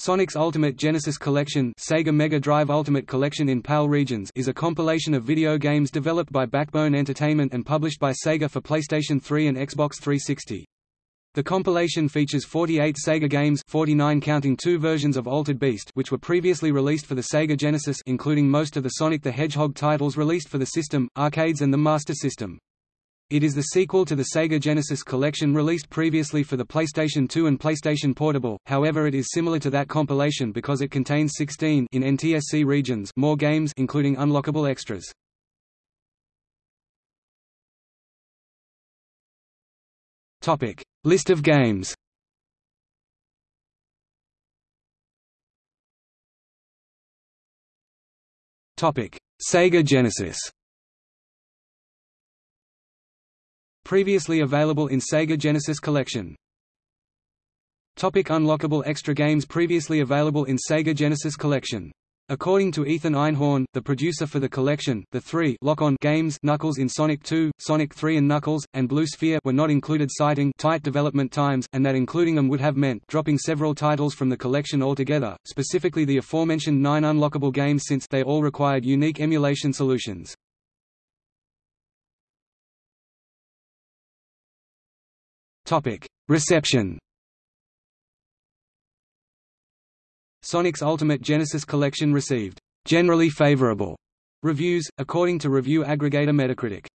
Sonic's Ultimate Genesis Collection Sega Mega Drive Ultimate Collection in PAL regions is a compilation of video games developed by Backbone Entertainment and published by Sega for PlayStation 3 and Xbox 360. The compilation features 48 Sega games 49 counting two versions of Altered Beast which were previously released for the Sega Genesis including most of the Sonic the Hedgehog titles released for the system, arcades and the Master System. It is the sequel to the Sega Genesis collection released previously for the PlayStation 2 and PlayStation Portable, however it is similar to that compilation because it contains 16 in NTSC regions more games including unlockable extras. Topic: List of games. Topic: Sega Genesis. Previously available in Sega Genesis Collection. Topic unlockable extra games Previously available in Sega Genesis Collection. According to Ethan Einhorn, the producer for the collection, the three lock-on games Knuckles in Sonic 2, Sonic 3 and Knuckles, and Blue Sphere were not included citing tight development times, and that including them would have meant dropping several titles from the collection altogether, specifically the aforementioned nine unlockable games since they all required unique emulation solutions. Reception Sonic's Ultimate Genesis Collection received generally favorable reviews, according to review aggregator Metacritic.